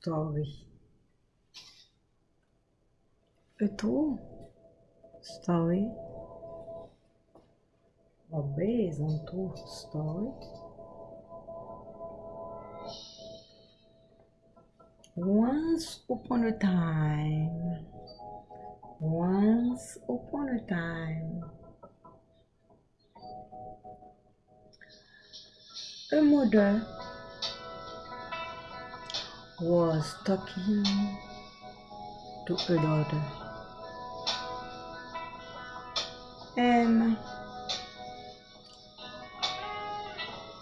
story. A story on true story. Once upon a time, once upon a time, a mother was talking to her daughter. And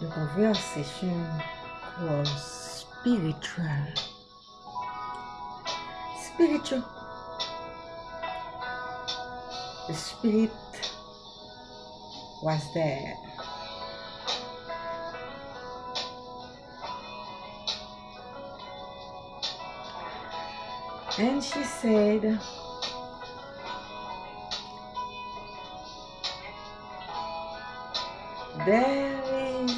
the conversation was spiritual. Spiritual. The spirit was there. And she said, There is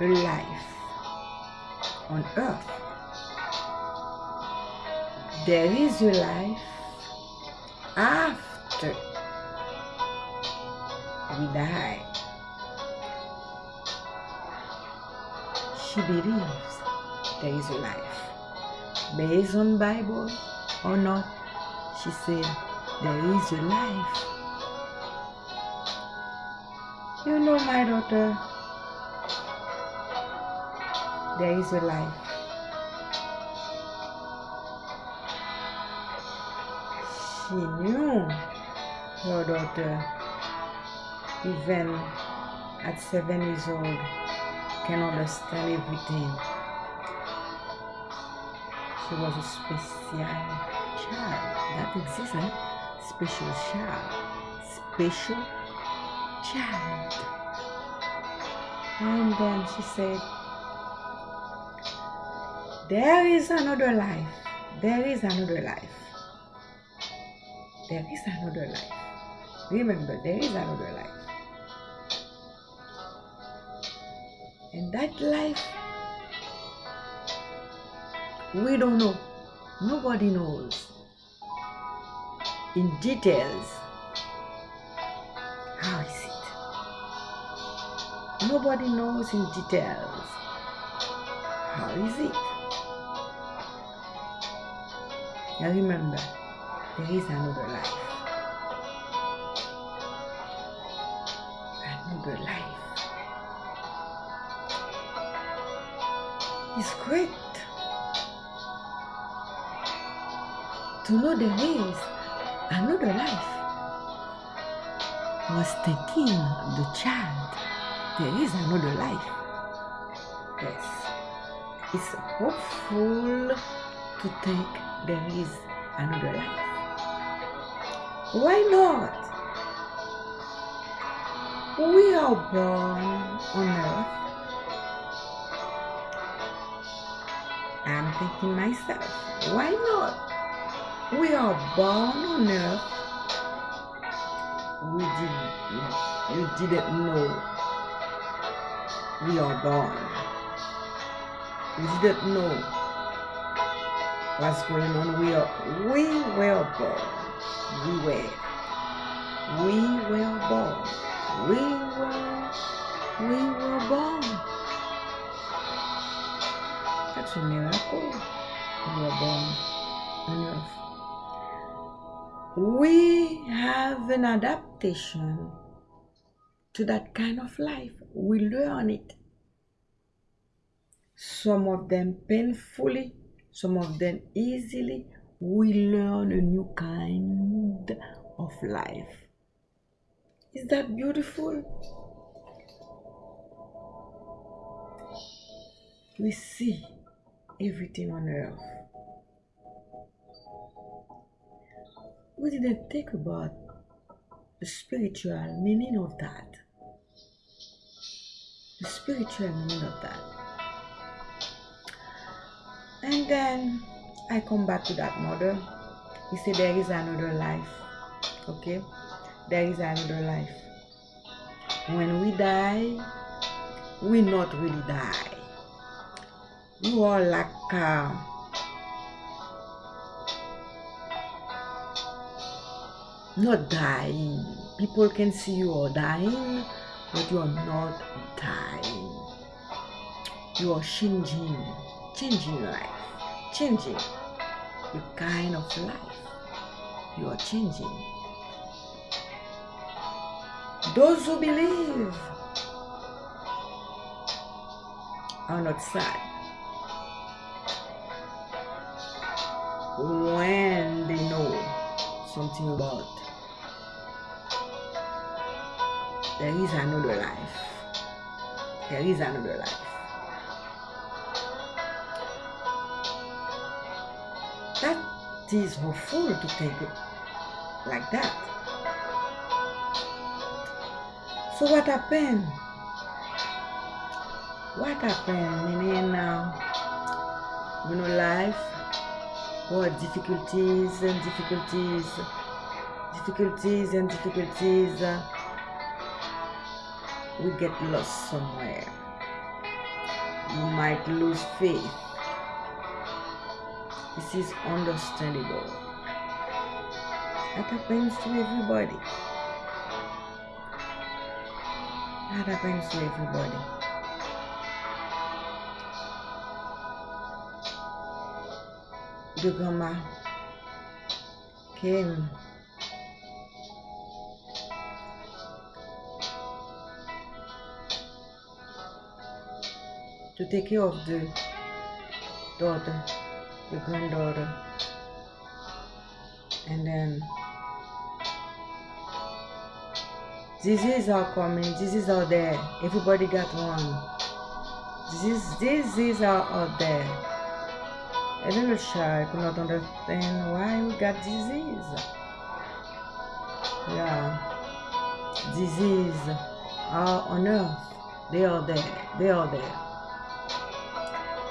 a life on earth. There is a life after we die. She believes there is life. Based on Bible or not, she said there is a life. You know, my daughter, there is a life. She knew her daughter, even at seven years old, can understand everything. She was a special child. That exists, eh? Special child. Special child. And then she said, There is another life. There is another life. There is another life. Remember, there is another life. And that life, we don't know. Nobody knows in details how is it. Nobody knows in details how is it. Now remember, there is another life. Know there is another life. I was thinking the child, there is another life. Yes, it's hopeful to think there is another life. Why not? We are born on earth. I'm thinking myself, why not? We are born on earth. We did we didn't know we are born. We didn't know what's going on. We are we were born. We were. We were born. We were we were born. That's a miracle. We were born on earth. We have an adaptation to that kind of life. We learn it. Some of them painfully, some of them easily. We learn a new kind of life. Is that beautiful? We see everything on earth. We didn't think about the spiritual meaning of that. The spiritual meaning of that. And then I come back to that mother. He said there is another life. Okay? There is another life. When we die, we not really die. You are like uh, not dying. People can see you are dying, but you are not dying. You are changing, changing life, changing the kind of life you are changing. Those who believe are not sad when something about there is another life. There is another life. That is hopeful to think like that. So what happened? What happened? Meaning now, you know, life, what difficulties and difficulties, difficulties and difficulties. We get lost somewhere. You might lose faith. This is understandable. That happens to everybody. That happens to everybody. Grandma came to take care of the daughter, the granddaughter, and then diseases are coming, diseases are there. Everybody got one. Disease, diseases are out there. A little child could not understand why we got disease. Yeah, disease are on earth. They are there. They are there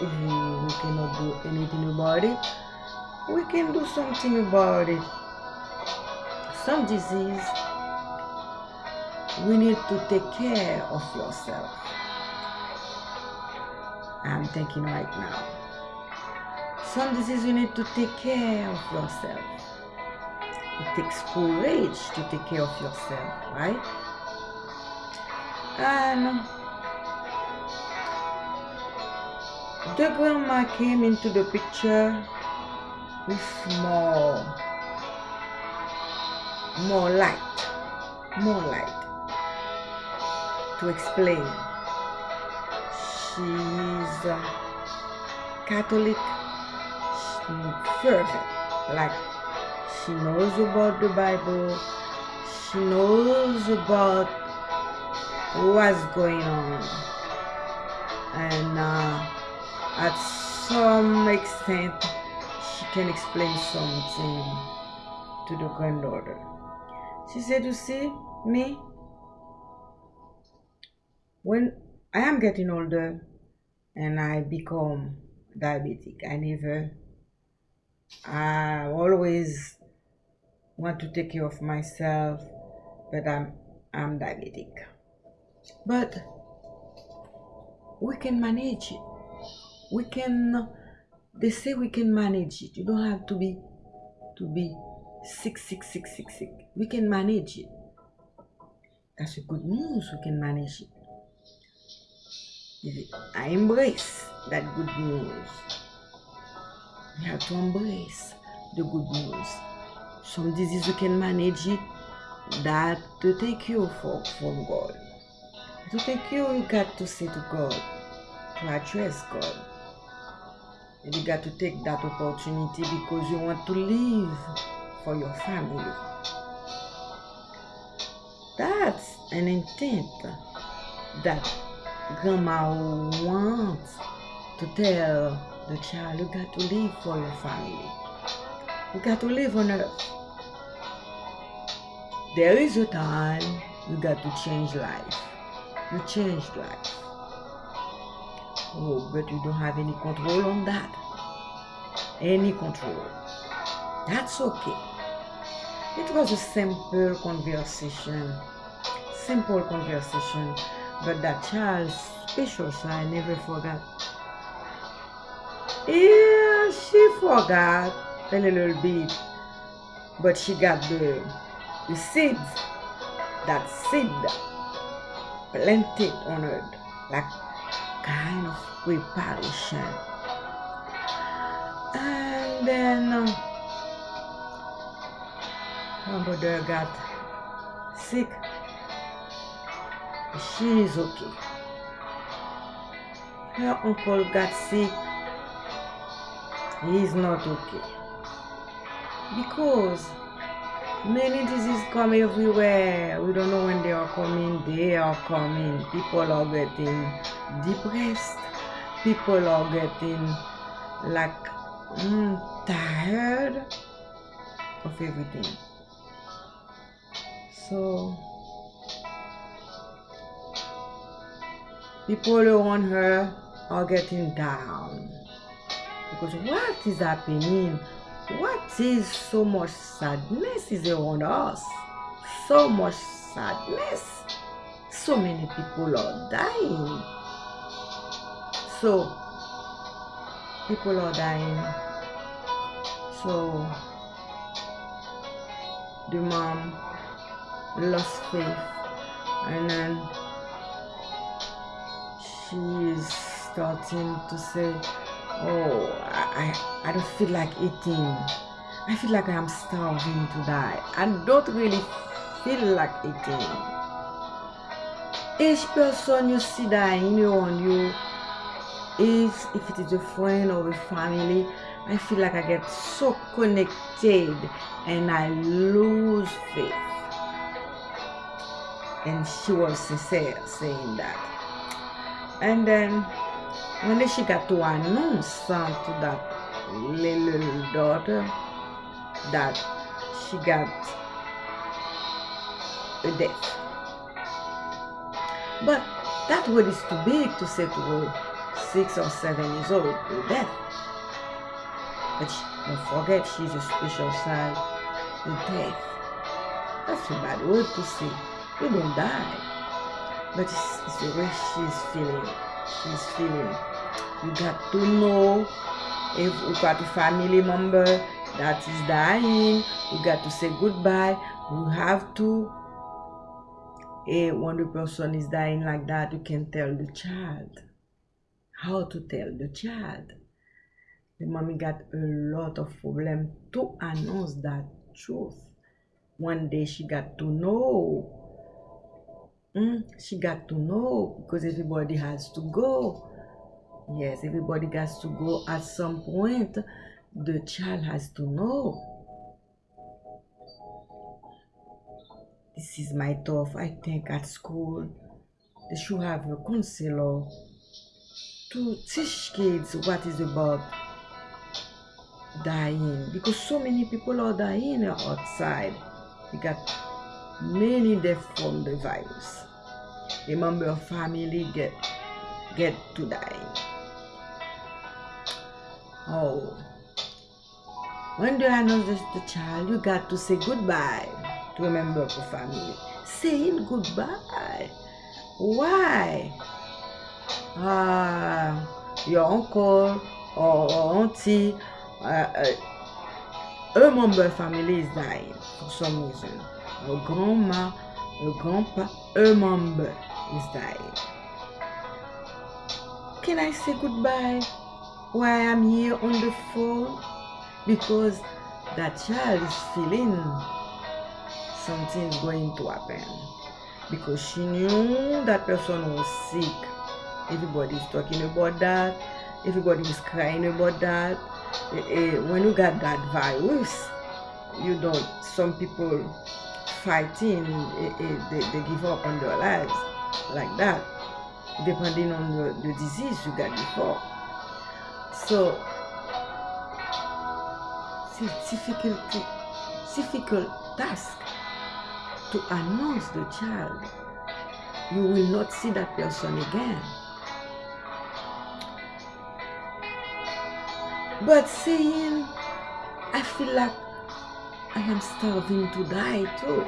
if we cannot do anything about it, we can do something about it. Some disease, we need to take care of yourself. I'm thinking right now. Some disease you need to take care of yourself. It takes courage to take care of yourself, right? And the grandma came into the picture with more more light more light to explain she's catholic fervent like she knows about the bible. She knows about what's going on. And uh, at some extent she can explain something to the granddaughter. She said, You see, me, when I am getting older and I become diabetic, I never, I always want to take care of myself, but I'm, I'm diabetic. But we can manage it. We can they say we can manage it. You don't have to be to be sick sick sick sick sick. We can manage it. That's a good news we can manage it. I embrace that good news we have to embrace the good news. Some disease you can manage it that to take you for, from god. To take you you got to say to god to address god. And you got to take that opportunity because you want to live for your family. That's an intent that grandma wants to tell the child you got to live for your family. You got to live on earth. There is a time you got to change life. You changed life. Oh, but you don't have any control on that. Any control. That's okay. It was a simple conversation. Simple conversation. But that child special child, never forgot. Yeah, she forgot a little bit, but she got the the seeds, that seed planted on her, like kind of preparation. And then um, her mother got sick. She is okay. Her uncle got sick. Is not okay. Because many diseases come everywhere. We don't know when they are coming. They are coming. People are getting depressed. People are getting like mm, tired of everything. So people around her are getting down because what is happening? What is so much sadness is around us? So much sadness. So many people are dying. So people are dying. So the mom lost faith and then she is starting to say oh I, I, don't feel like eating. I feel like i'm starving to die. I don't really feel like eating. Each person you see dying on you is if it is a friend or a family i feel like i get so connected and i lose faith. And she was sincere saying that. And then when she got to announce to that little daughter that she got a death? But that word is too big to say to her six or seven years old a death. But she, don't forget she's a special child the death. That's a bad word to say. You don't die. But it's, it's the way she's feeling she's feeling. You got to know if you got a family member that is dying you got to say goodbye. You have to eh, when the person is dying like that you can tell the child. How to tell the child? The mommy got a lot of problem to announce that truth. One day she got to know Mm, she got to know because everybody has to go. Yes, everybody has to go at some point. The child has to know. This is my tough. I think at school they should have a counselor to teach kids what is about dying because so many people are dying outside. We got many death from the virus. A member of family get get to die. Oh, when you announce the child, you got to say goodbye to a member of the family. Saying goodbye. Why? Ah, your uncle or auntie, uh, uh, a member of family is dying for some reason. Grandma, grandpa, a member is dying. Can I say goodbye while I'm here on the phone? Because that child is feeling something's going to happen. Because she knew that person was sick. Everybody is talking about that. Everybody is crying about that. Eh, eh, when you got that virus, you don't, some people fighting and, and they, they, give up on their lives like that, depending on the, the disease you got before. So, it's difficult, difficult task to announce the child. You will not see that person again. But saying, I feel like I am starving to die too.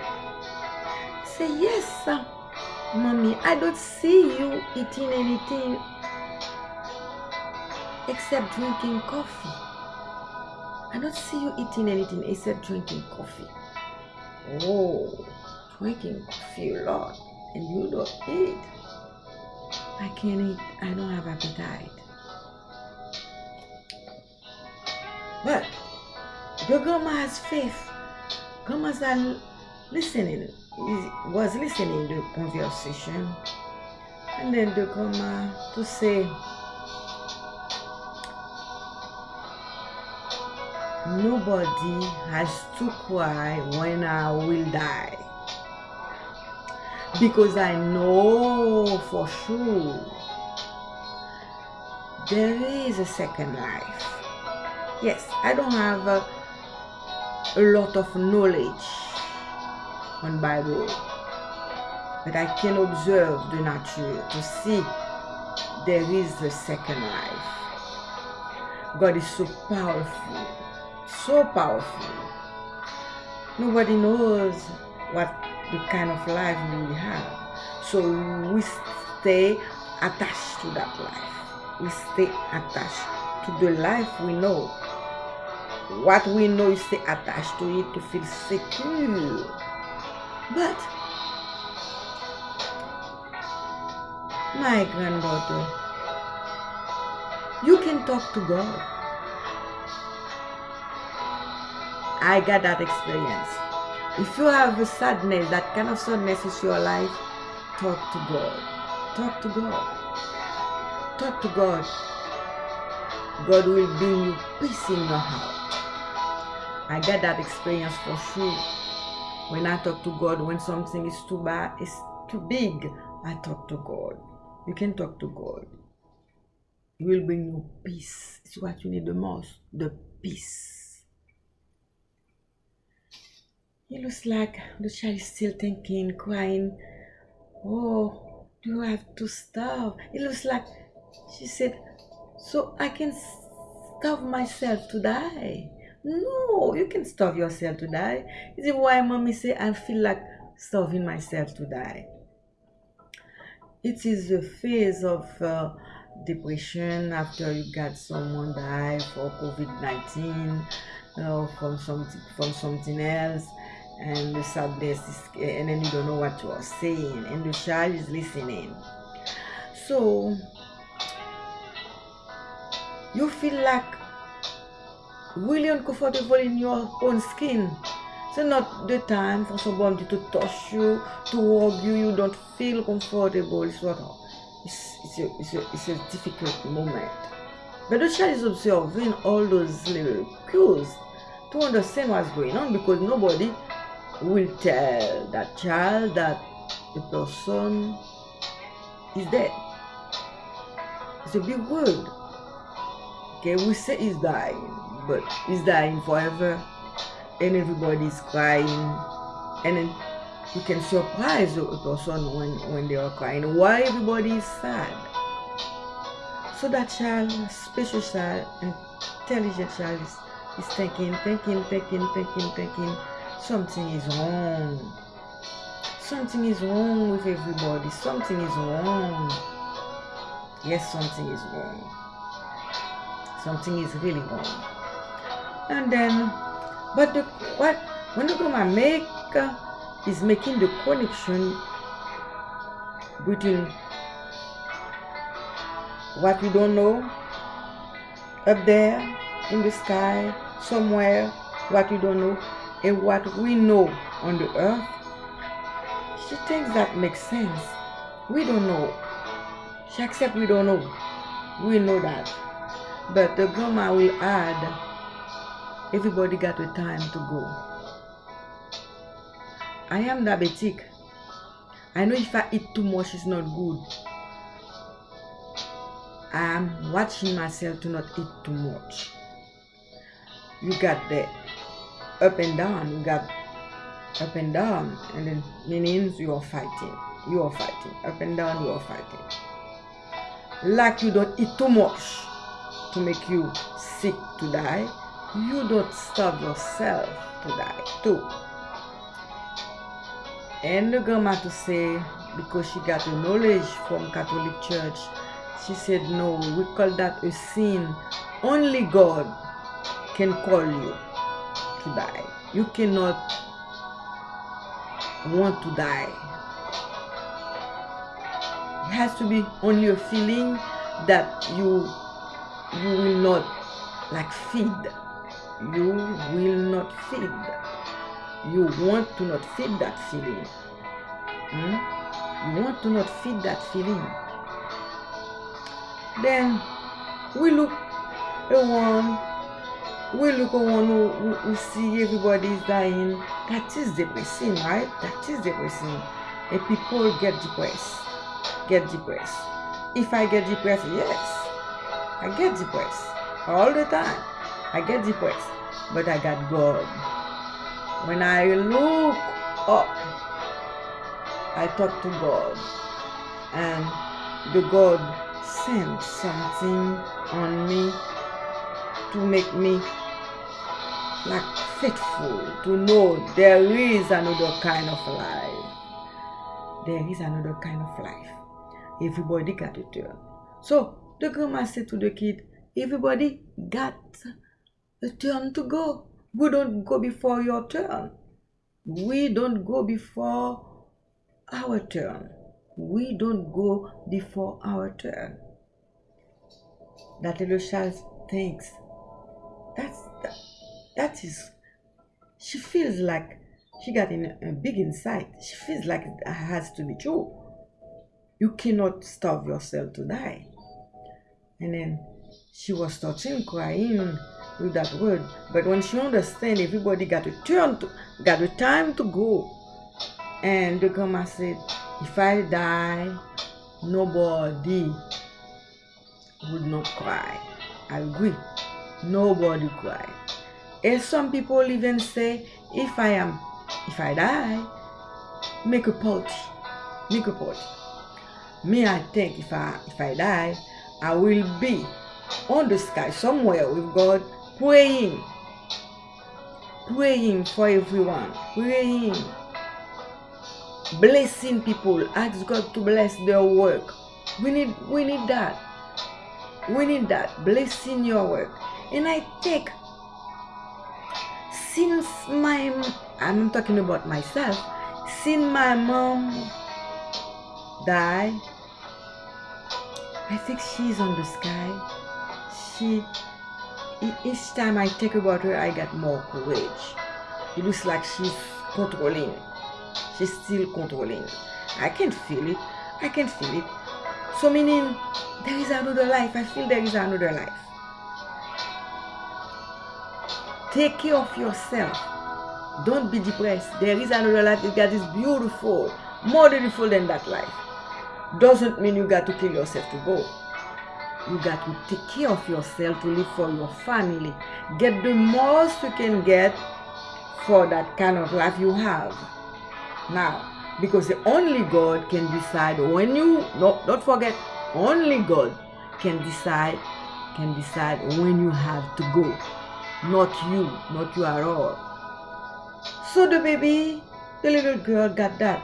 Say, yes. Mommy, I don't see you eating anything except drinking coffee. I don't see you eating anything except drinking coffee. Oh, drinking coffee a lot and you don't eat. I can't eat. I don't have appetite. But your grandma has faith. Grandma's are listening, was listening the conversation. And then the grandma uh, to say, Nobody has to cry when I will die. Because I know for sure there is a second life. Yes, I don't have a, a lot of knowledge on Bible, but I can observe the nature to see there is a second life. God is so powerful, so powerful. Nobody knows what the kind of life we have. So we stay attached to that life. We stay attached to the life we know what we know is stay attached to it to feel secure. But my granddaughter, you can talk to God. I got that experience. If you have a sadness, that kind of sadness is your life, talk to God. Talk to God. Talk to God. God will bring you peace in your heart. I get that experience for sure. When I talk to God, when something is too bad, it's too big, I talk to God. You can talk to God. He will bring you peace. It's what you need the most, the peace. It looks like the child is still thinking, crying, Oh, do I have to starve? It looks like she said, So I can starve myself to die. No, you can starve yourself to die. Is it why mommy say I feel like starving myself to die? It is a phase of uh, depression after you got someone die for COVID-19 or from something from something else and the sadness is, and then you don't know what you are saying and the child is listening. So you feel like really uncomfortable in your own skin. It's not the time for somebody to touch you, to hug you. You don't feel comfortable. It's what it's, it's, a, it's, a, it's a difficult moment. But the child is observing all those little cues to understand what's going on because nobody will tell that child that the person is dead. It's a big word. Okay, we say he's dying, but he's dying forever? And everybody's crying. And then you can surprise a person when, when they are crying. Why everybody is sad? So that child special child intelligent child is, is thinking thinking thinking thinking thinking something is wrong. Something is wrong with everybody. Something is wrong. Yes something is wrong. Something is really wrong and then but the, what when the grandma make uh, is making the connection between what we don't know up there in the sky somewhere what we don't know and what we know on the earth. She thinks that makes sense. We don't know. She accepts we don't know. We know that. But the grandma will add everybody got a time to go. I am diabetic. I know if I eat too much, it's not good. I am watching myself to not eat too much. You got the up and down, you got up and down, and then meanings you are fighting. You are fighting. Up and down, you are fighting. Like you don't eat too much to make you sick to die you don't starve yourself to die too. And the grandma to say, because she got the knowledge from Catholic Church. She said, no, we call that a sin. Only God can call you to die. You cannot want to die. It has to be only a feeling that you you will not like feed. You will not feed. You want to not feed that feeling. Hmm? You want to not feed that feeling. Then we look around we look around we, we see everybody is dying that is depressing right that is depressing and people get depressed get depressed if i get depressed yes i get depressed all the time i get depressed but i got god when i look up i talk to god and the god sent something on me to make me like faithful to know there is another kind of life. There is another kind of life. Everybody got a turn. So the grandma said to the kid, everybody got a turn to go. We don't go before your turn. We don't go before our turn. We don't go before our turn. That little child thinks that's that, that is she feels like she got in a big insight she feels like it has to be true you cannot starve yourself to die and then she was touching crying with that word. But when she understand everybody got a turn to got a time to go. And the grandma said if i die nobody would not cry. I agree. Nobody cry. And some people even say, if I am, if I die, make a party, make a party. Me, I think if I if I die, I will be on the sky somewhere with God, praying, praying for everyone, praying, blessing people, ask God to bless their work. We need we need that. We need that. Blessing your work. And I think since my I'm talking about myself. Since my mom died I think she's on the sky. She each time I think about her I get more courage it looks like she's controlling she's still controlling I can feel it I can feel it so meaning there is another life I feel there is another life Take care of yourself. Don't be depressed. There is another life that is beautiful, more beautiful than that life. Doesn't mean you got to kill yourself to go. You got to take care of yourself to live for your family. Get the most you can get for that kind of life you have. Now, because the only God can decide when you, no, don't forget, only God can decide, can decide when you have to go not you, not you at all. So the baby, the little girl got that.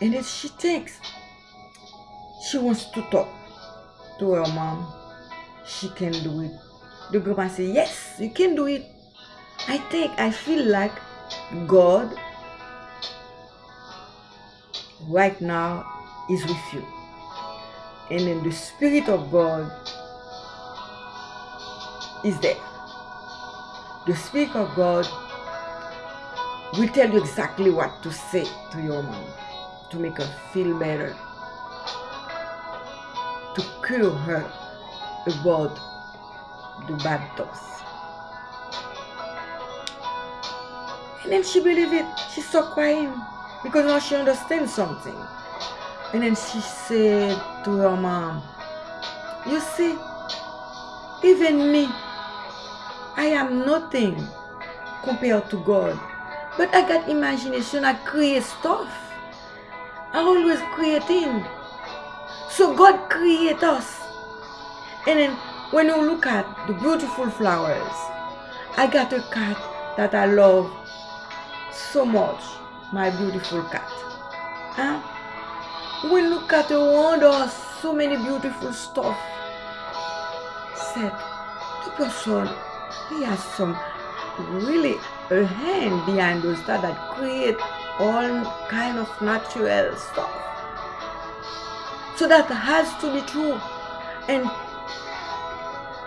And then she thinks she wants to talk to her mom. She can do it. The grandma say, yes, you can do it. I think, I feel like God right now is with you. And then the Spirit of God is there the Spirit of God will tell you exactly what to say to your mom to make her feel better, cure her about the bad thoughts. And then she believed it. She stopped crying because now she understands something. And then she said to her mom, You see, even me, I am nothing compared to God. But I got imagination, I create stuff. I always creating. So God create us. And then when you look at the beautiful flowers, I got a cat that I love so much. My beautiful cat. Huh? We look at the wonder, so many beautiful stuff. Said the person, he has some really a hand behind those that, that create all kind of natural stuff. So that has to be true. And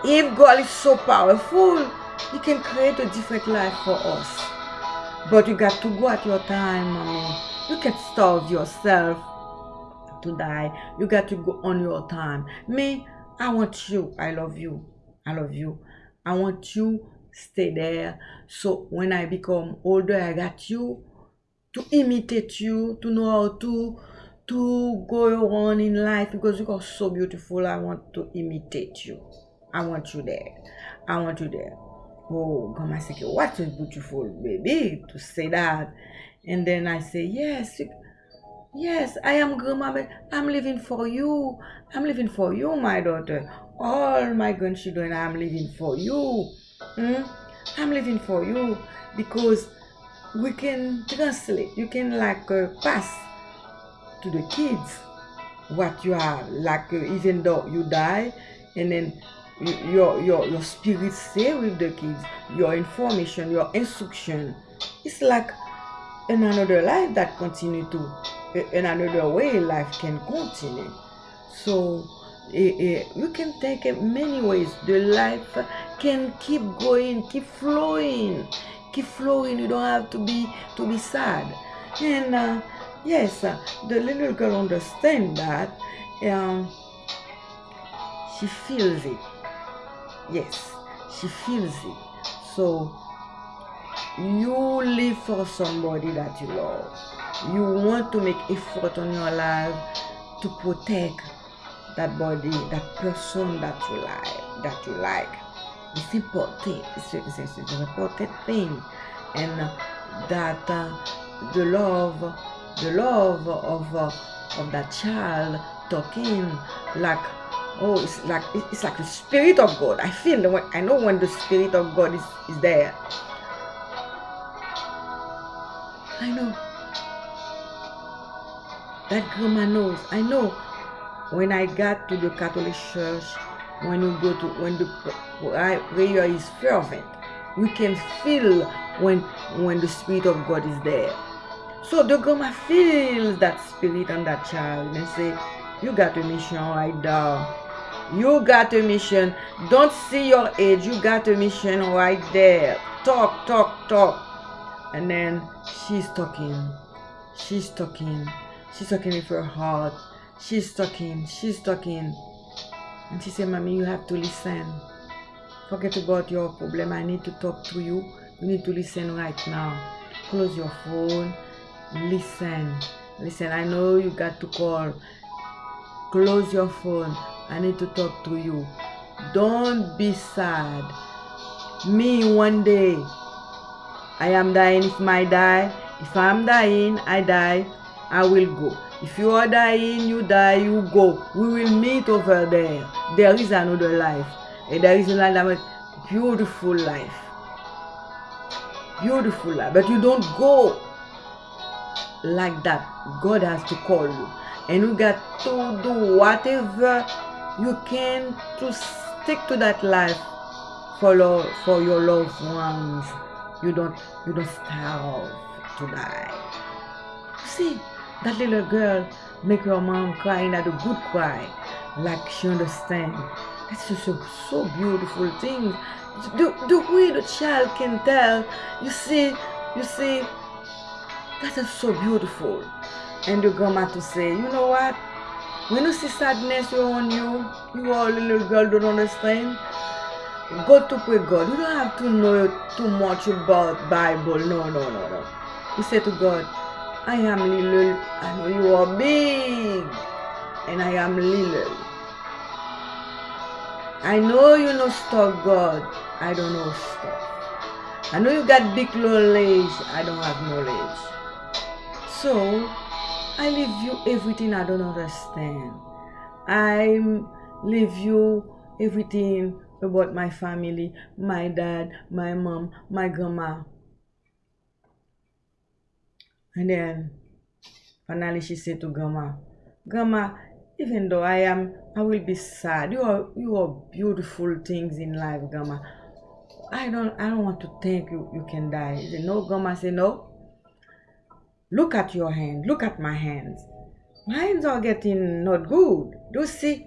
if God is so powerful, He can create a different life for us. But you got to go at your time, mommy. You can starve yourself to die. You got to go on your time. Me, I want you. I love you. I love you. I want you stay there. So when I become older, I got you to imitate you, to know how to to go on in life because you are so beautiful. I want to imitate you. I want you there. I want you there. Oh, I say, what a beautiful baby to say that. And then I say, yes, yes, I am grandma. I'm living for you. I'm living for you, my daughter. All my grandchildren, I'm living for you. Hmm? I'm living for you because we can translate. You can like uh, pass to the kids what you have like, uh, even though you die, and then your your your spirit stay with the kids your information your instruction. It's like in another life that continue to in another way life can continue. So eh, eh, you can take it many ways. The life can keep going keep flowing keep flowing. You don't have to be to be sad. And uh, yes uh, the little girl understand that um, she feels it. Yes she feels it. So you live for somebody that you love. You want to make effort on your life to protect that body that person that you like that you like. It's important. It's, it's, it's an important thing. And uh, that uh, the love the love of uh, of that child talking like oh it's like it's like the spirit of god. I feel when i know when the spirit of god is, is there. I know. That grandma knows. I know when i got to the catholic church when you go to when the prayer is fervent we can feel when when the spirit of god is there so the grandma feels that spirit on that child and say you got a mission right there you got a mission. Don't see your age. You got a mission right there. Talk, talk, talk. And then she's talking. She's talking. She's talking with her heart. She's talking. She's talking. And she said, Mommy, you have to listen. Forget about your problem. I need to talk to you. You need to listen right now. Close your phone. Listen. Listen, I know you got to call. Close your phone. I need to talk to you. Don't be sad. Me one day, I am dying. If I die, if I'm dying, I die. I will go. If you are dying, you die, you go. We will meet over there. There is another life. And there is another beautiful life. Beautiful life. But you don't go like that. God has to call you. And you got to do whatever you can to stick to that life for lo- for your loved ones. You don't you don't starve to die. See that little girl make your mom cry at a good cry, like she understand. That's just a so beautiful thing. The, the way the child can tell, you see, you see, that is so beautiful. And the grandma to say, you know what? When you see sadness around you, you are a little girl don't understand. Go to pray God. You don't have to know too much about Bible. No, no, no, no. You say to God, I am little. I know you are big. And I am little. I know you know stuff, God. I don't know stuff. I know you got big knowledge. I don't have knowledge. So I leave you everything I don't understand. I leave you everything about my family, my dad, my mom, my grandma. And then finally she said to grandma, Grandma, even though I am, I will be sad. You are, you are beautiful things in life, Grandma. I don't, I don't want to think you, you can die. Said, no, Grandma said, no. Look at your hand. Look at my hands. My hands are getting not good. Do see?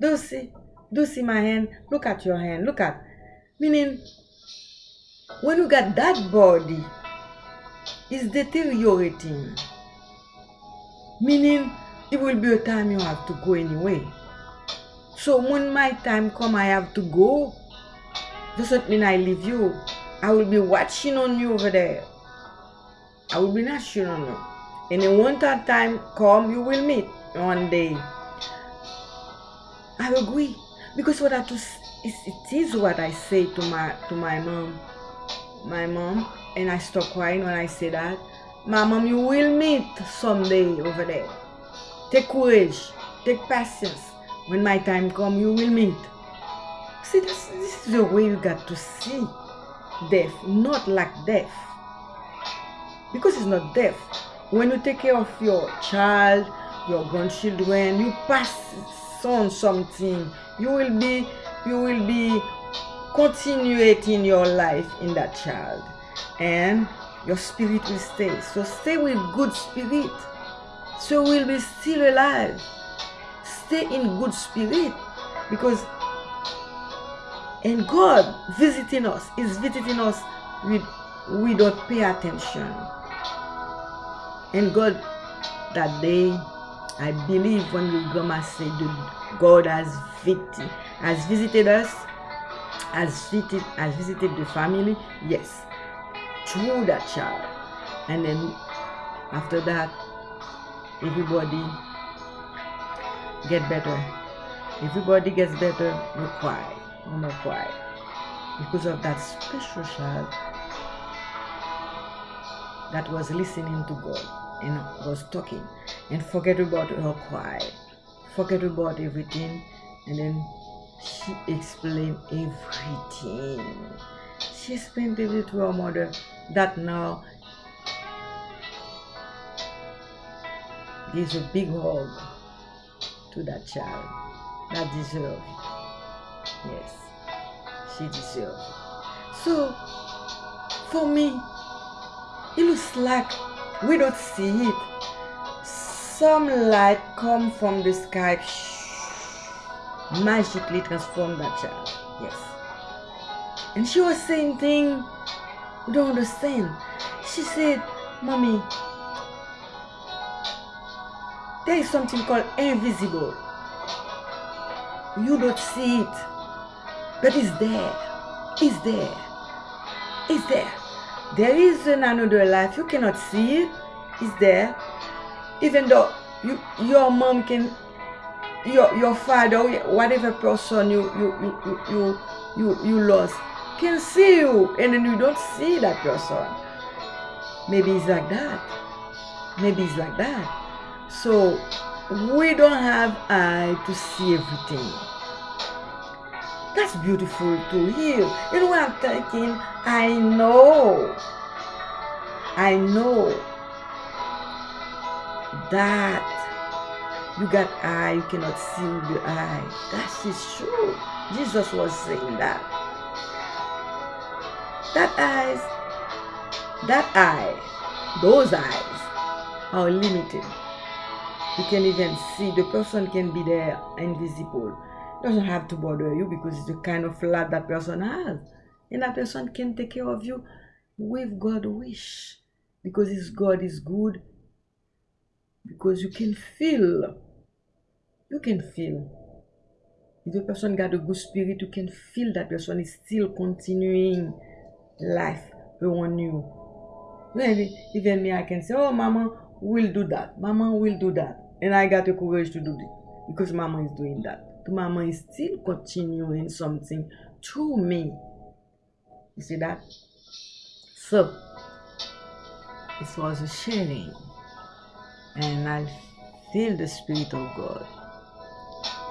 Do see? Do see my hand? Look at your hand. Look at. Meaning, when you got that body, it's deteriorating. Meaning, it will be a time you have to go anyway. So when my time come, I have to go. Doesn't mean I leave you. I will be watching on you over there. I will be watching on you. And then when that time come, you will meet one day. I agree because what I it is what I say to my to my mom, my mom, and I stop crying when I say that. My mom, you will meet someday over there. Take courage, take patience. When my time come, you will meet. See, this, this is the way you got to see death, not like death. Because it's not death. When you take care of your child, your grandchildren, you pass on something. You will be, you will be continuing your life in that child, and your spirit will stay. So stay with good spirit so we'll be still alive. Stay in good spirit because and God visiting us is visiting us with we don't pay attention. And God that day, I believe when we grandma said God has visited has visited us, has visited has visited the family, yes, through that child. And then after that, everybody get better. Everybody gets better, you cry. No more cry. Because of that special child that was listening to God and was talking and forget about her cry. Forget about everything and then she explained everything. She explained everything to her mother that now gives a big hug to that child that deserves it. Yes, she deserves it. So, for me, it looks like we don't see it. Some light come from the sky, magically transform that child. Yes. And she was saying things we don't understand. She said, Mommy, there is something called invisible. You don't see it, but it's there. It's there. It's there. There is another life. You cannot see it. It's there. Even though you, your mom can, your your father, whatever person you you you you you, you lost, can see you, and then you don't see that person. Maybe it's like that. Maybe it's like that. So we don't have eye to see everything. That's beautiful to hear. You know what I'm thinking? I know. I know that you got eye, you cannot see the eye. That is true. Jesus was saying that. That eyes, that eye, those eyes are limited you can even see the person can be there invisible doesn't have to bother you because it's the kind of love that person has. And that person can take care of you with god wish. Because his god is good. Because you can feel. You can feel. If the person got a good spirit you can feel that person is still continuing life around you. Maybe even me i can say oh mama we'll do that. Mama will do that. And I got the courage to do it because mama is doing that. Mama is still continuing something to me. You see that? So, it was a sharing. And I feel the Spirit of God.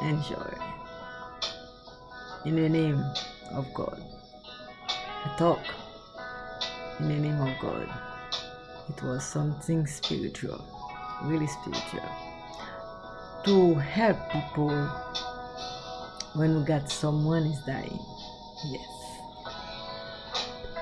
Enjoy. In the name of God. I talk in the name of God. It was something spiritual, really spiritual. to help people when we got someone is dying. Yes.